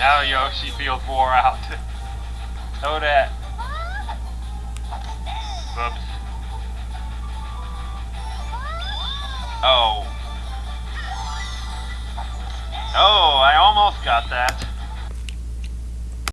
Now Yoshi feels wore out. Toadette. Whoops. Oh. Oh, I almost got that.